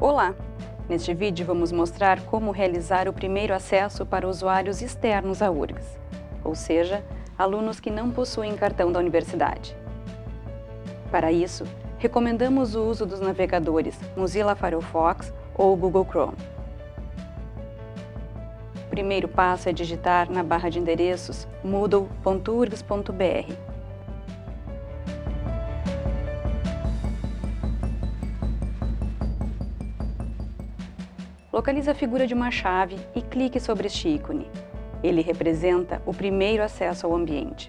Olá! Neste vídeo vamos mostrar como realizar o primeiro acesso para usuários externos à URGS, ou seja, alunos que não possuem cartão da universidade. Para isso, recomendamos o uso dos navegadores Mozilla Firefox ou Google Chrome. O primeiro passo é digitar na barra de endereços moodle.urgs.br Localize a figura de uma chave e clique sobre este ícone. Ele representa o primeiro acesso ao ambiente.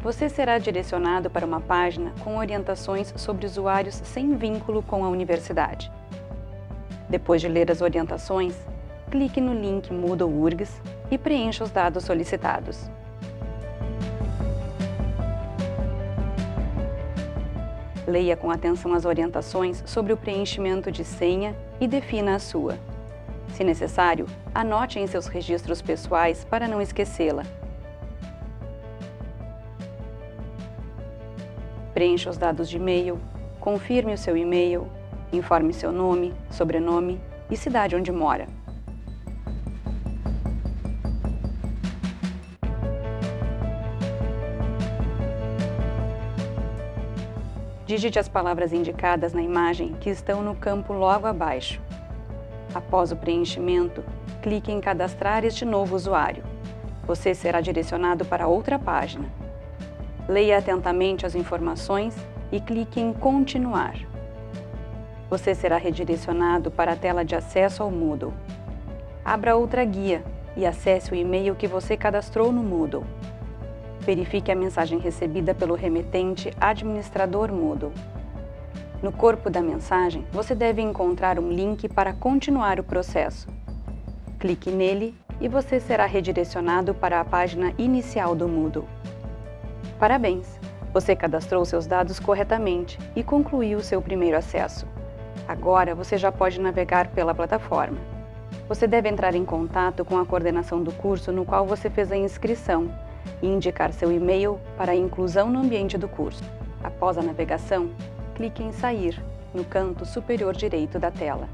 Você será direcionado para uma página com orientações sobre usuários sem vínculo com a universidade. Depois de ler as orientações, clique no link Moodle URGS e preencha os dados solicitados. Leia com atenção as orientações sobre o preenchimento de senha e defina a sua. Se necessário, anote em seus registros pessoais para não esquecê-la. Preencha os dados de e-mail, confirme o seu e-mail, informe seu nome, sobrenome e cidade onde mora. Digite as palavras indicadas na imagem que estão no campo logo abaixo. Após o preenchimento, clique em Cadastrar este novo usuário. Você será direcionado para outra página. Leia atentamente as informações e clique em Continuar. Você será redirecionado para a tela de acesso ao Moodle. Abra outra guia e acesse o e-mail que você cadastrou no Moodle. Verifique a mensagem recebida pelo remetente administrador Moodle. No corpo da mensagem, você deve encontrar um link para continuar o processo. Clique nele e você será redirecionado para a página inicial do Moodle. Parabéns! Você cadastrou seus dados corretamente e concluiu seu primeiro acesso. Agora você já pode navegar pela plataforma. Você deve entrar em contato com a coordenação do curso no qual você fez a inscrição e indicar seu e-mail para a inclusão no ambiente do curso. Após a navegação, clique em Sair, no canto superior direito da tela.